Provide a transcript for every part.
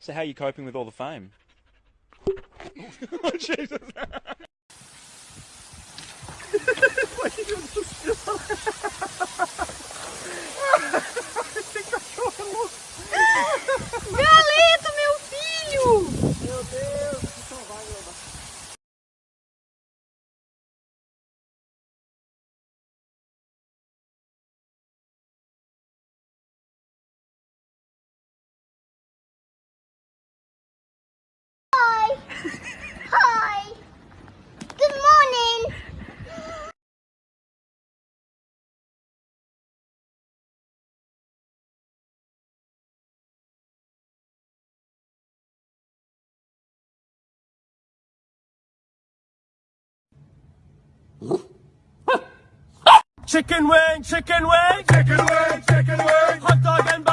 So how are you coping with all the fame? oh, Jesus. Galeto, Chicken wing, chicken wing, chicken wing, chicken wing, hot dog and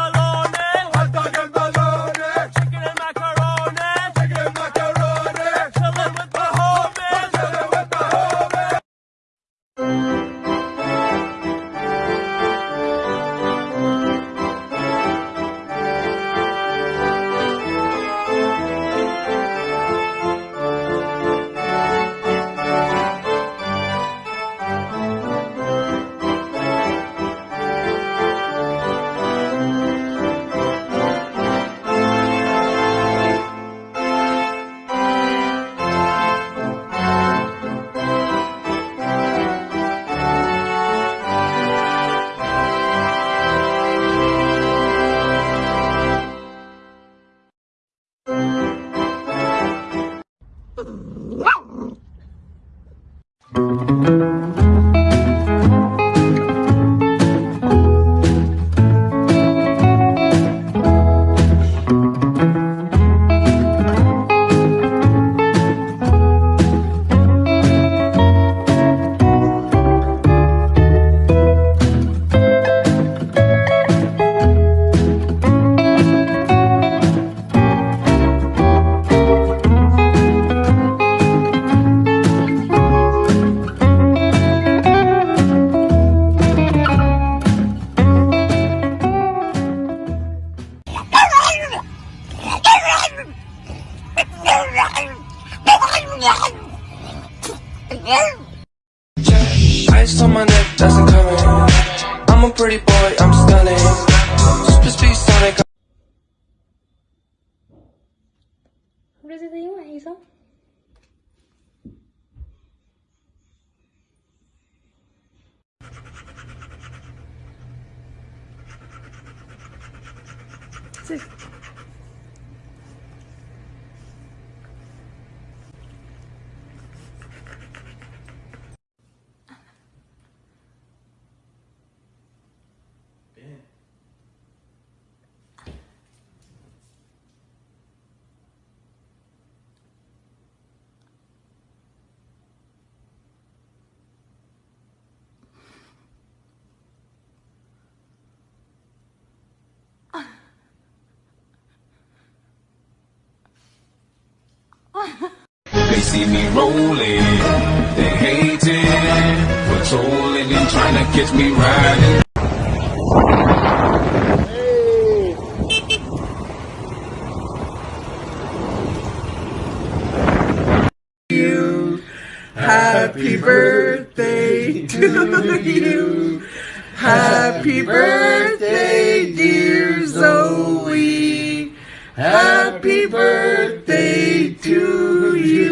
see me rolling, they hating, patrolling and trying to catch me riding. Happy birthday to you. Happy birthday, dear Zoe. Happy birthday to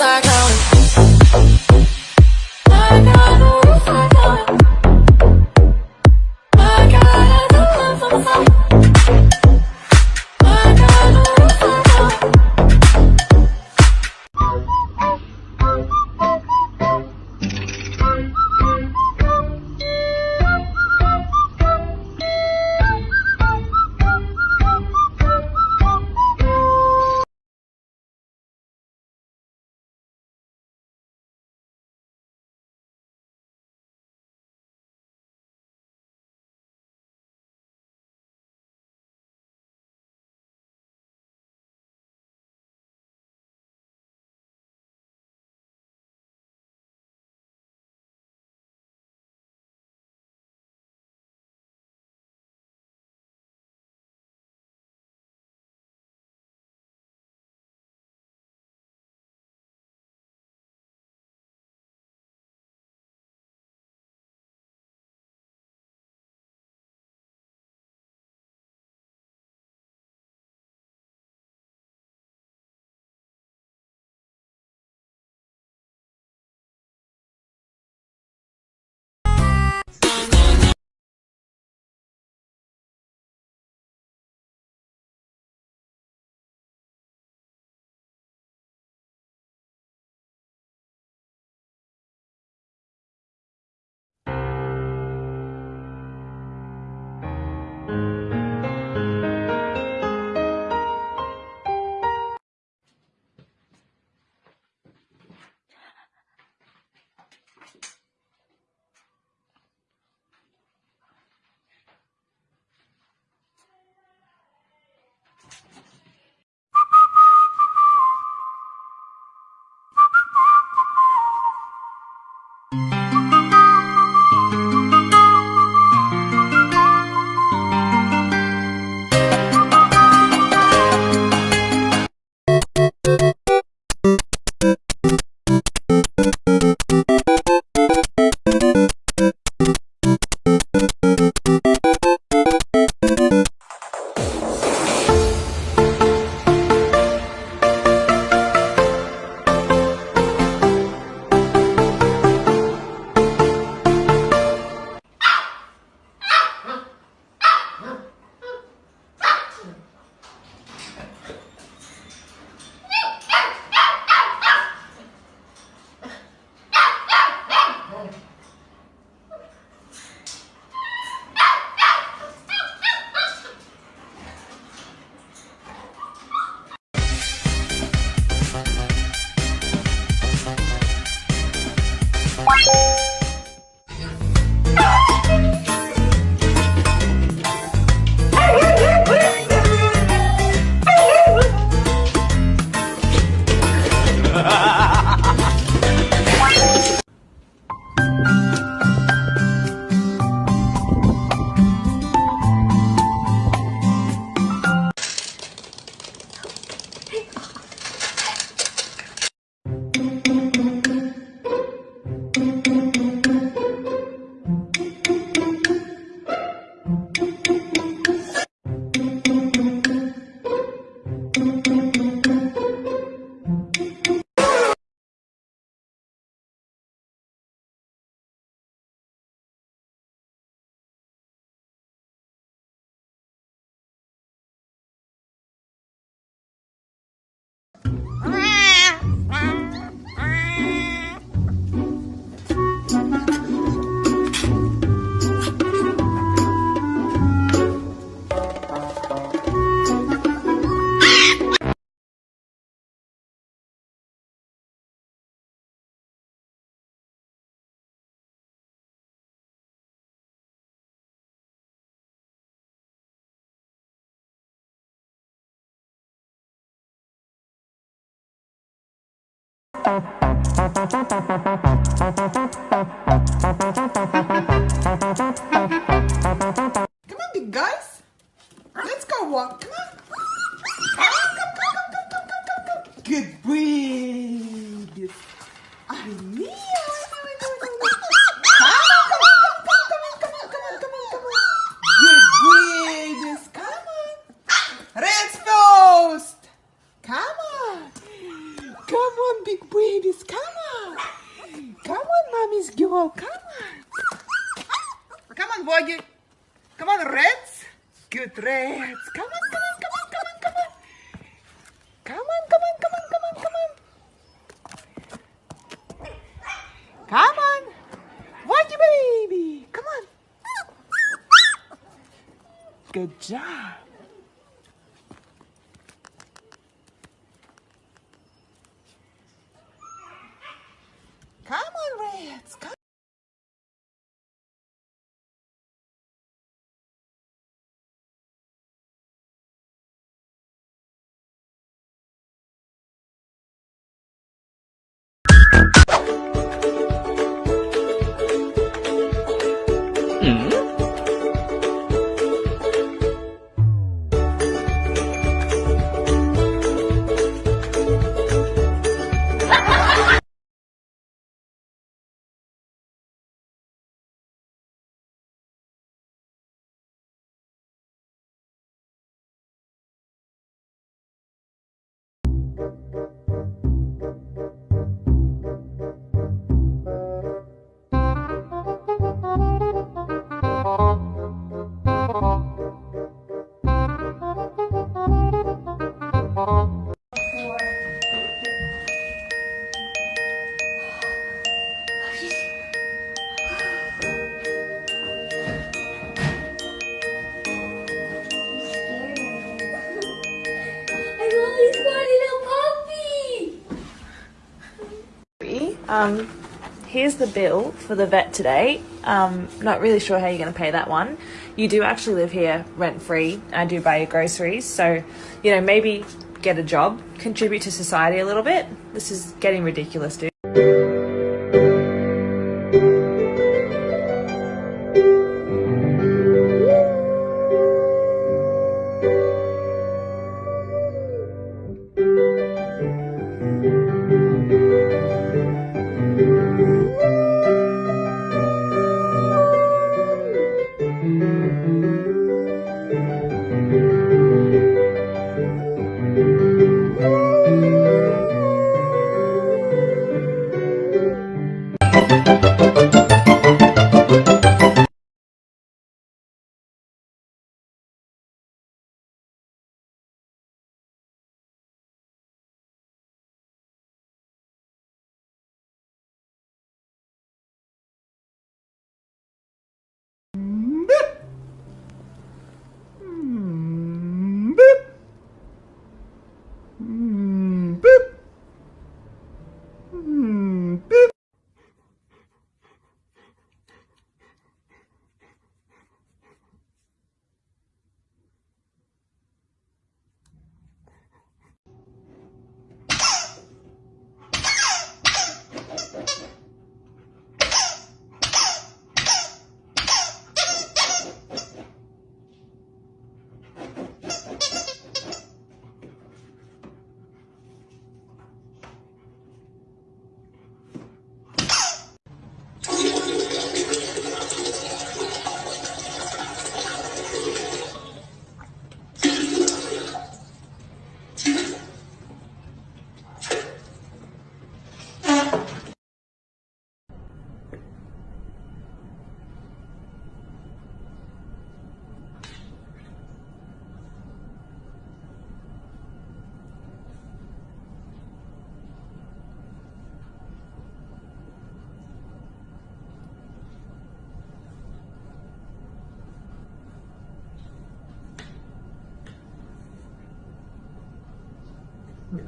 I count 'Em. Come I Um, here's the bill for the vet today. Um, not really sure how you're going to pay that one. You do actually live here rent free. I do buy your groceries, so you know maybe get a job, contribute to society a little bit. This is getting ridiculous, dude.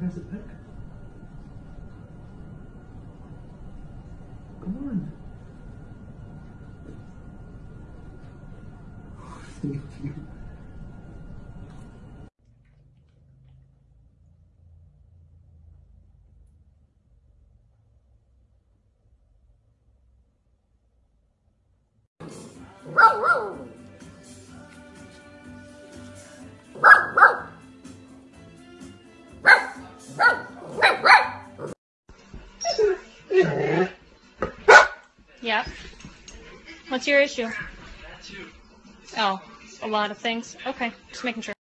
has a pick. Come on. Thank you. What's your issue? Oh, a lot of things. Okay, just making sure.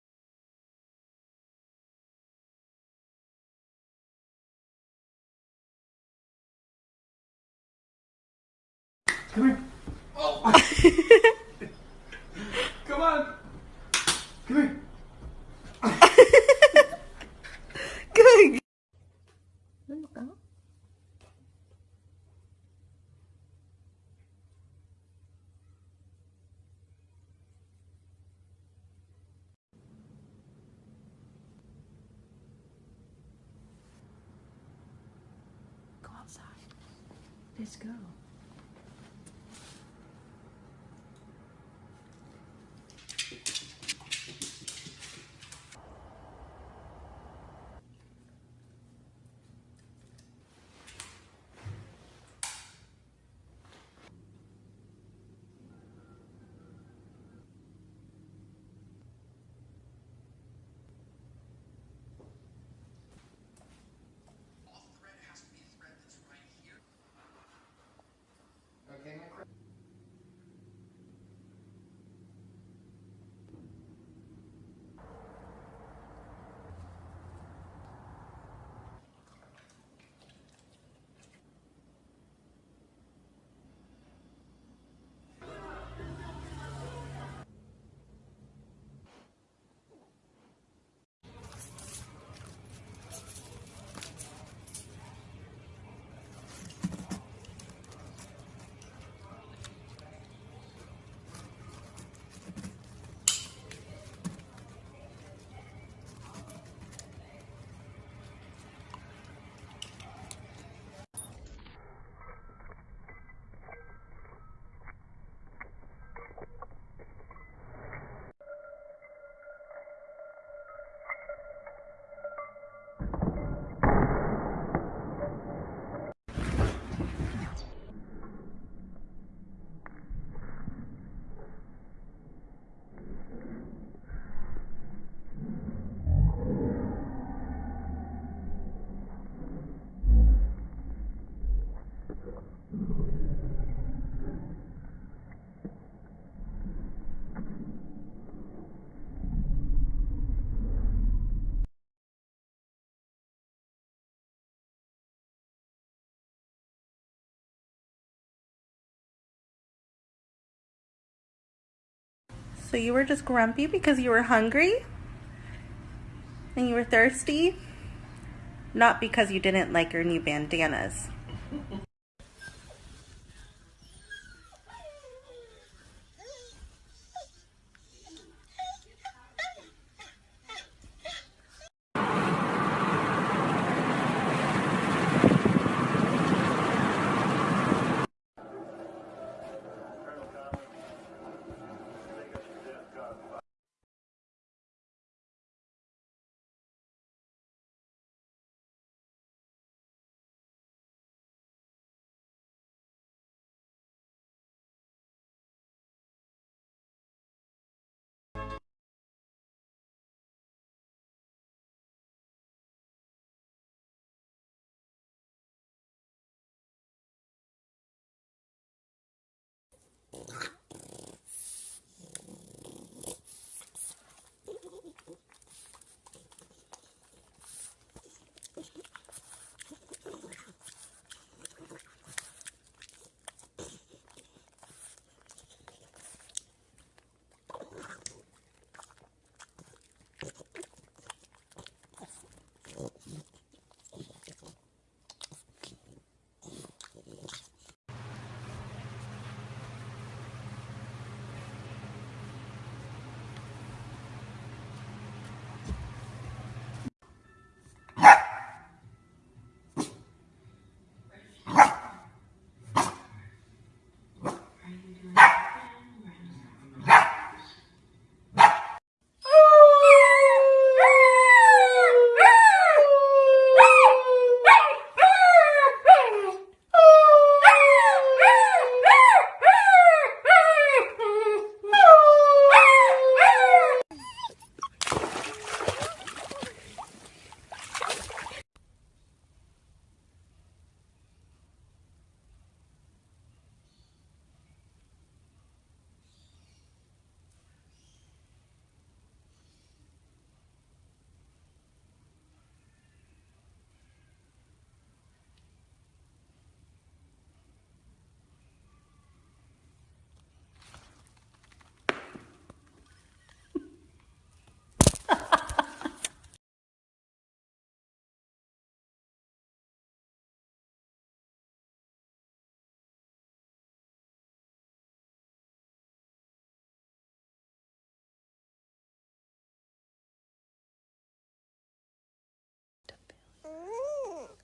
So you were just grumpy because you were hungry? And you were thirsty? Not because you didn't like your new bandanas.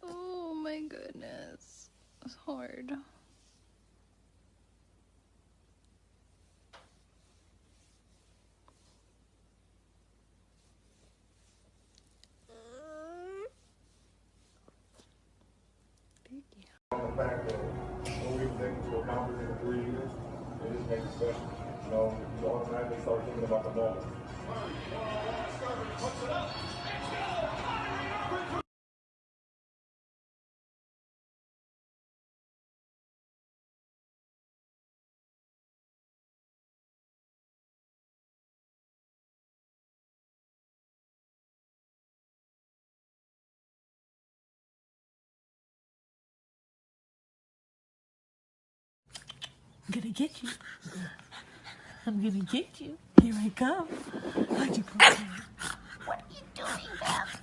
Oh my goodness. It's hard. I'm gonna get you. I'm gonna get you. Here I come. How'd you come? What are you doing, Beth?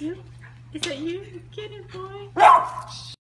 You? Is that you? Get it, boy.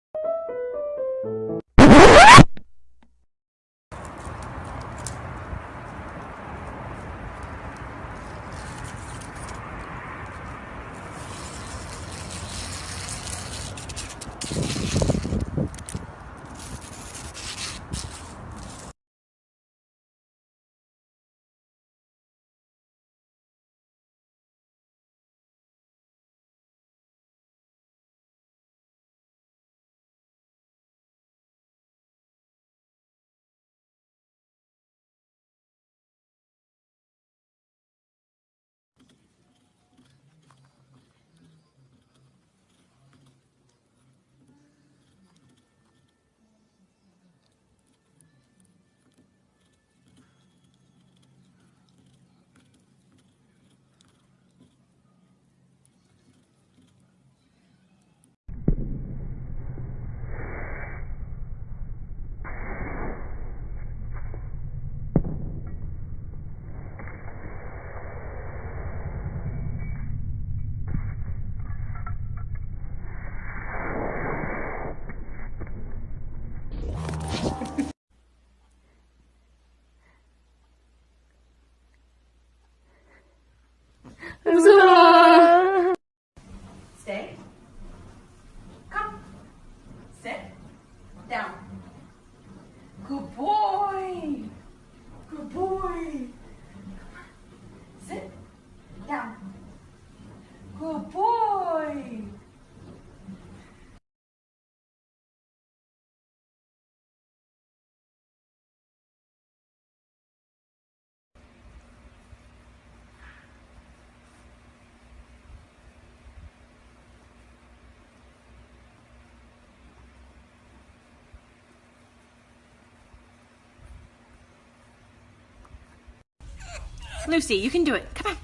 Lucy, you can do it. Come on.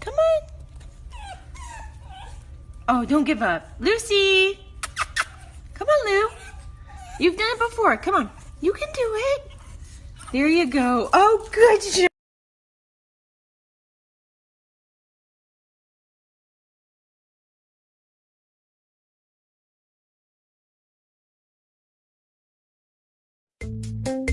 Come on. Oh, don't give up. Lucy! Come on, Lou. You've done it before. Come on. You can do it. There you go. Oh, good job. Sit.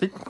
Merci.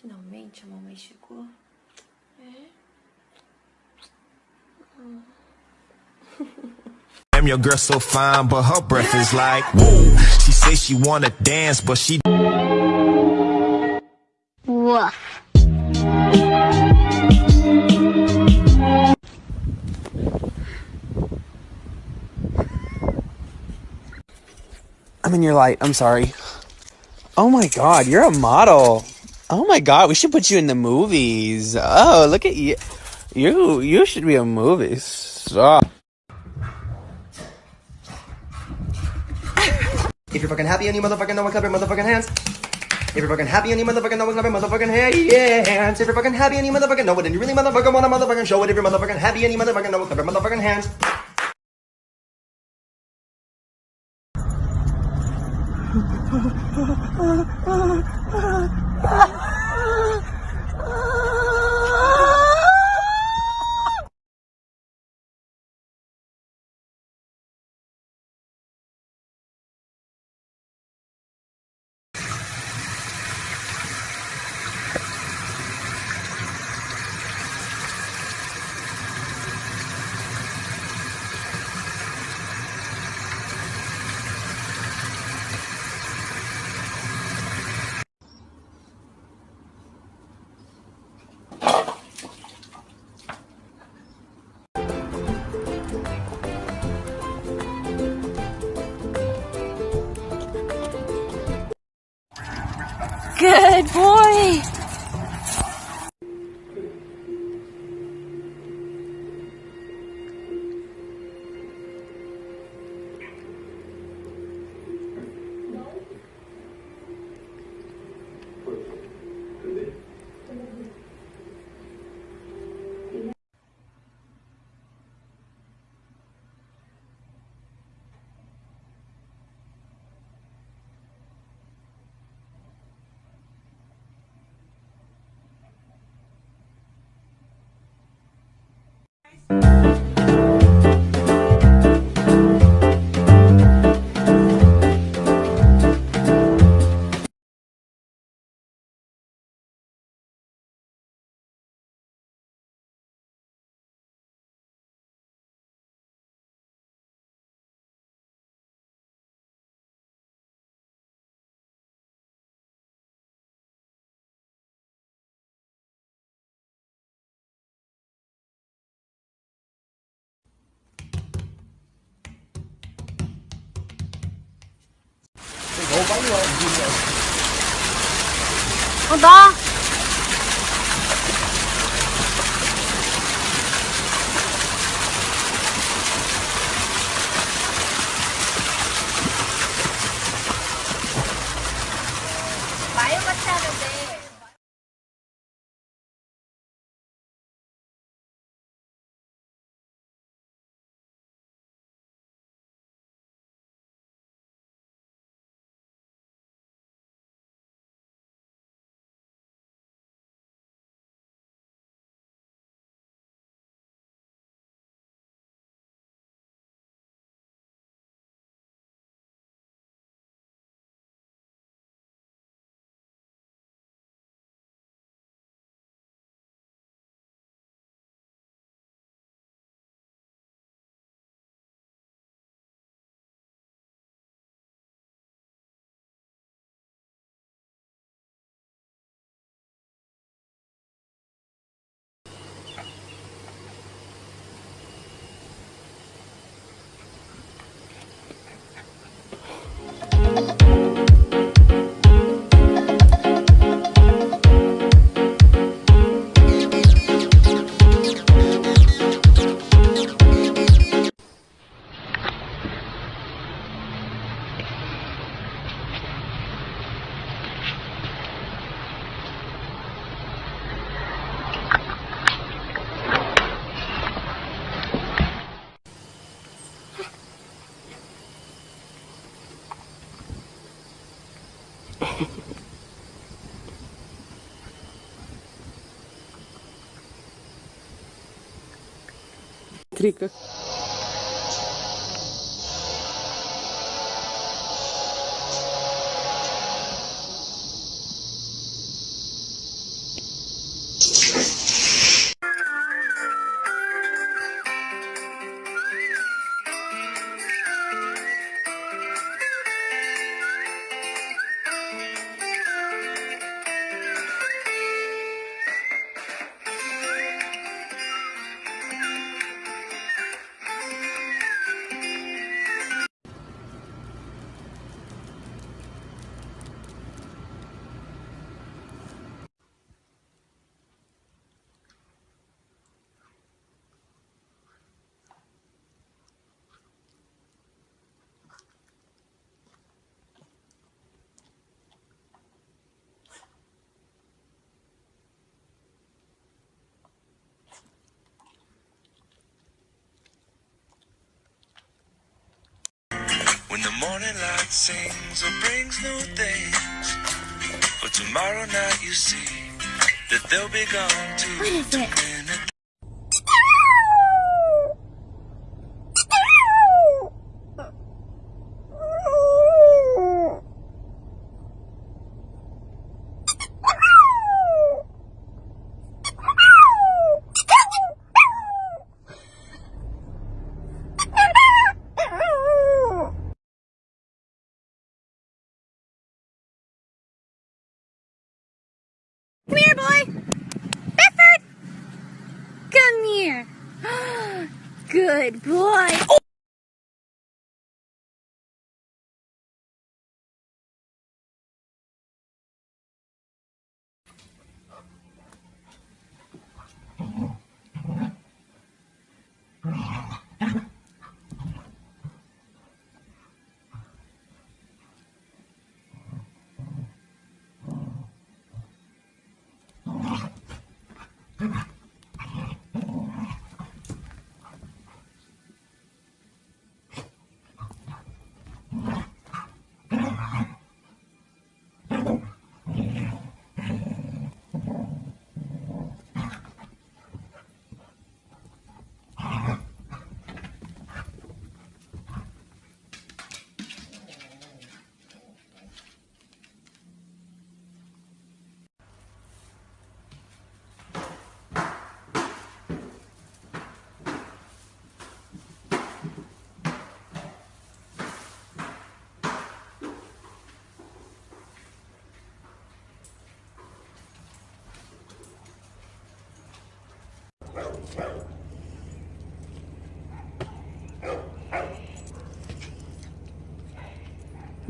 Finalmente a mamãe chegou. É? Damn, your girl so fine, but her breath is like whoa. She say she wanna dance, but she Woof. I'm in your light. I'm sorry. Oh my god, you're a model. Oh my god, we should put you in the movies. Oh, look at you. You you should be a movie star. If you're fucking happy and you motherfucking know it, clap your motherfucking hands. If you're fucking happy and you motherfucking know it, clap your motherfucking hands. If you're fucking happy and you motherfucking know it, and you really motherfucking wanna motherfucking show it. If you're motherfucking happy and you motherfucking know it, clap your motherfucking hands. Good boy. Hold on. elétrica. When the morning light sings or brings new things. But tomorrow night you see that they'll be gone too. What is it?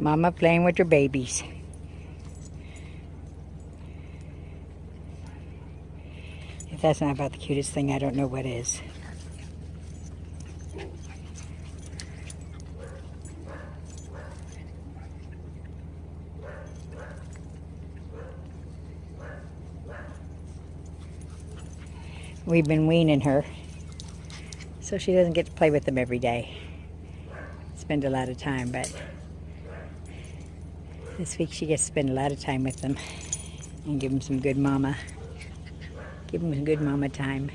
Mama playing with her babies. If that's not about the cutest thing, I don't know what is. We've been weaning her, so she doesn't get to play with them every day. Spend a lot of time, but this week she gets to spend a lot of time with them and give them some good mama. Give them some good mama time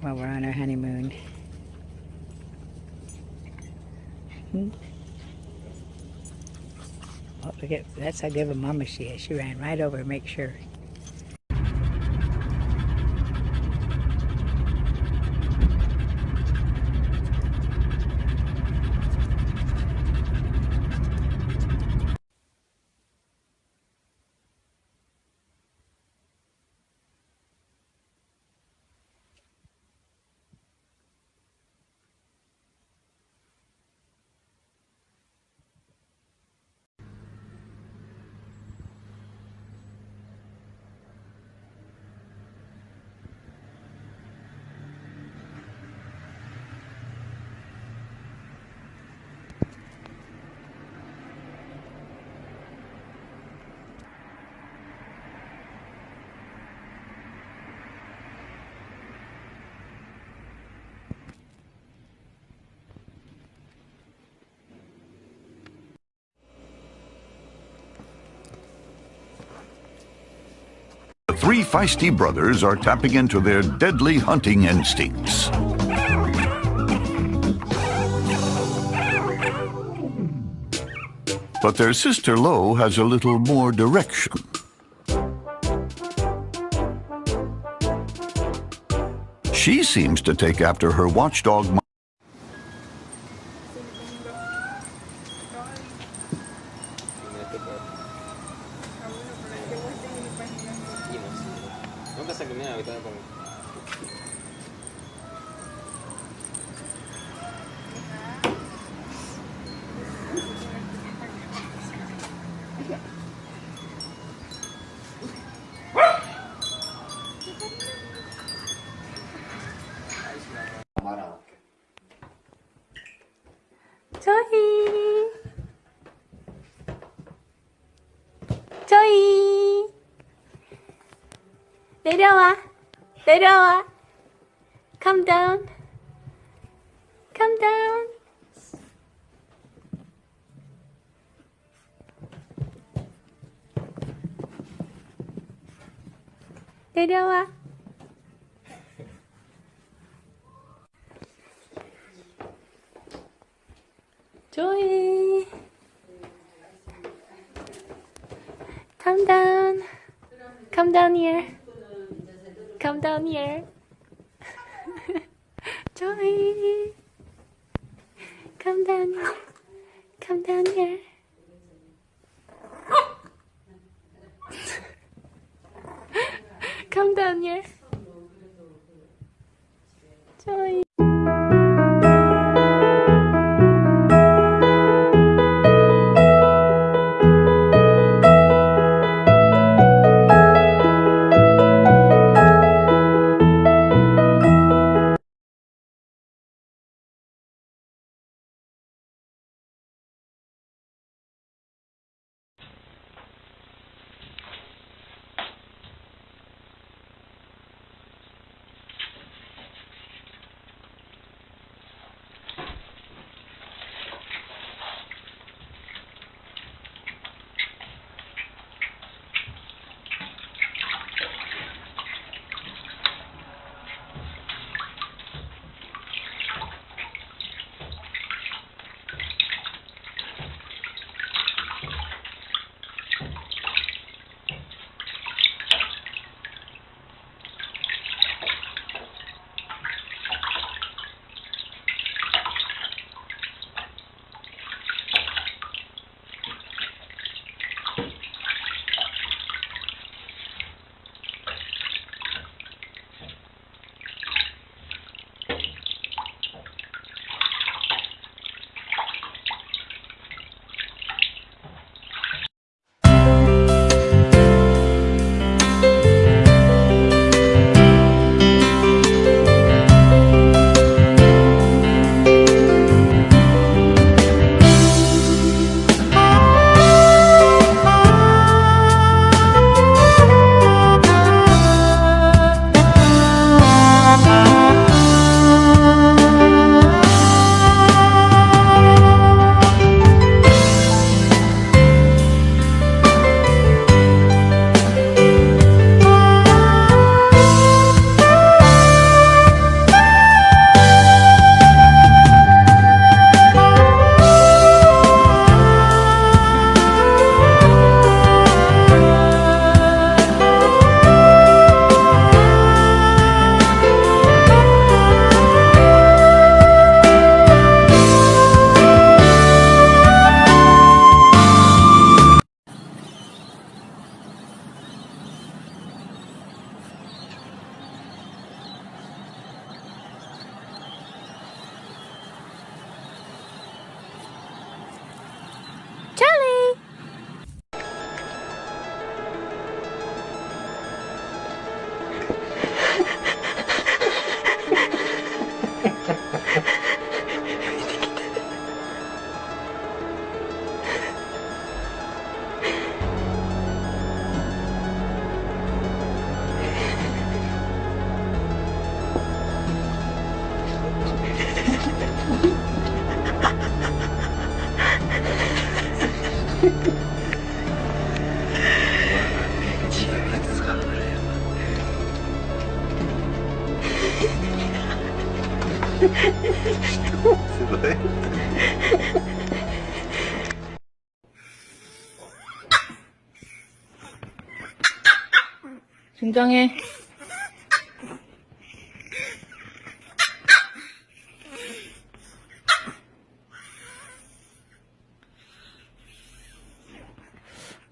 while we're on our honeymoon. Hmm? Oh, look at that's how good of a mama she is. She ran right over to make sure. The three feisty brothers are tapping into their deadly hunting instincts. But their sister Lo has a little more direction. She seems to take after her watchdog. Daydoa, Daydoa, come down, come down. Daydoa. Joy. Come down. Come down here. Down here. Joey. Come down here. Come down here. 진정해.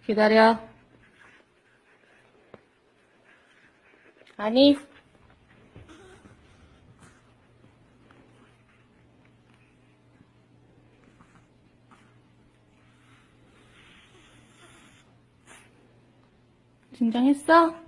기다려. 아니. 진정했어?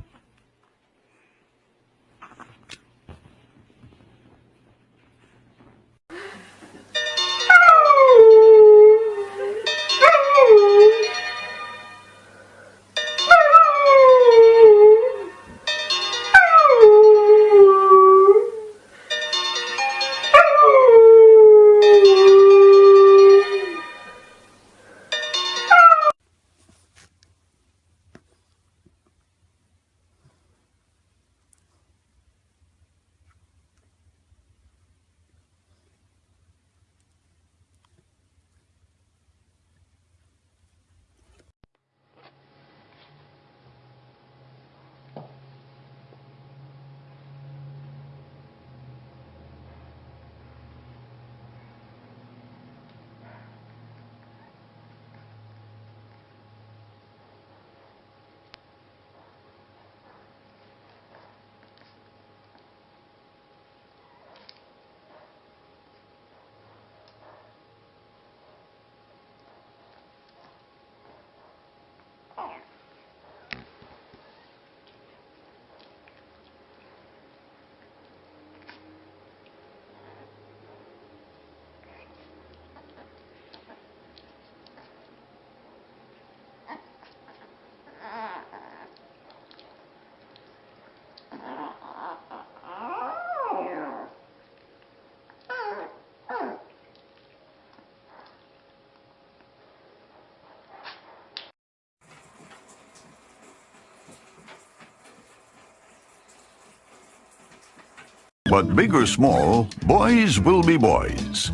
But big or small, boys will be boys.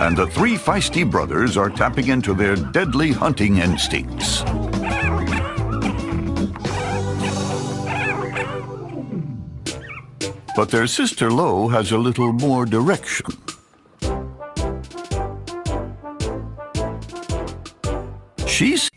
And the three feisty brothers are tapping into their deadly hunting instincts. But their sister Lo has a little more direction. She's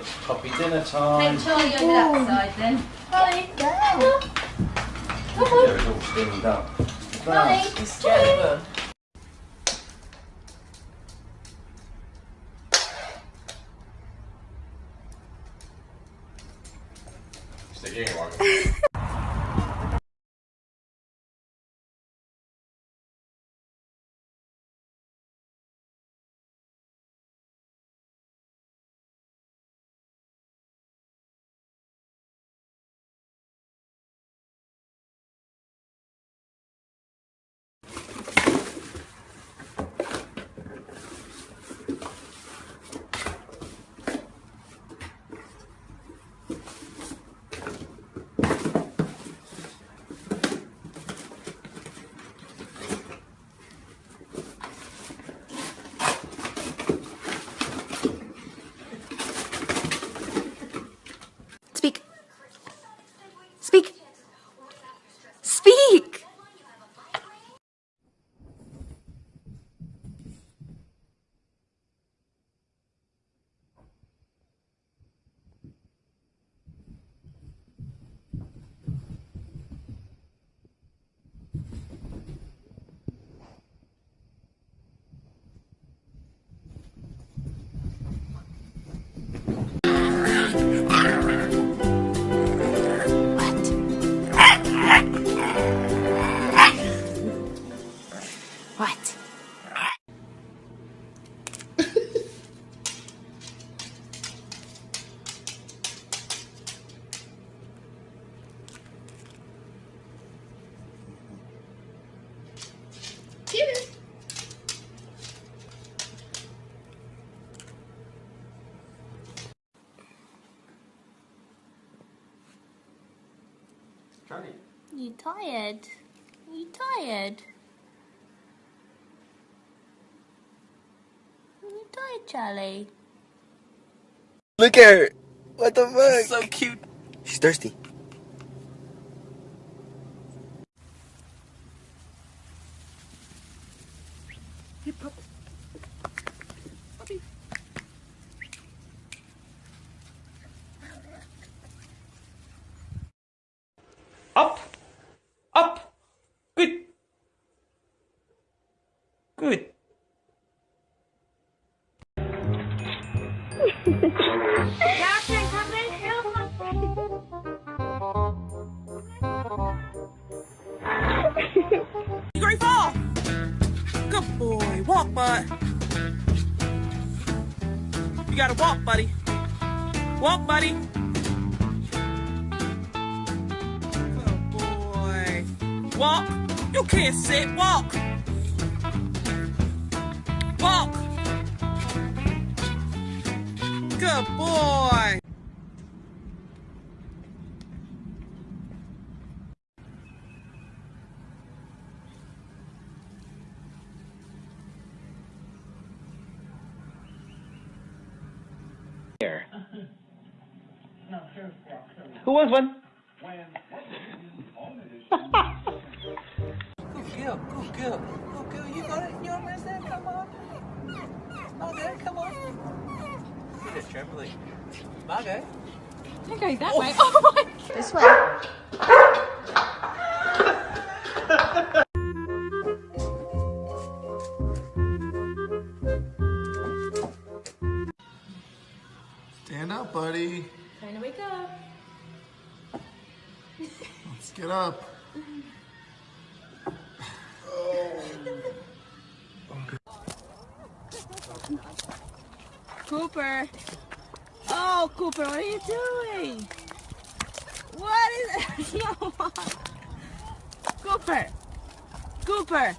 It's coffee dinner time. Take Charlie over that side then. Colin! Come on. Yeah, it's all steamed up. Colin! Charlie! What? Charlie. You tired? You tired? You tired, Look at her. What the fuck? So cute. She's thirsty. Who wants one? Good girl, good girl, good girl. You got it. You understand? Come on. Margot, come on. Look at trembling. Margot. You're going that oh. way. Oh my This way. Get up. Oh. Cooper. Oh, Cooper, what are you doing? What is no. Cooper. Cooper.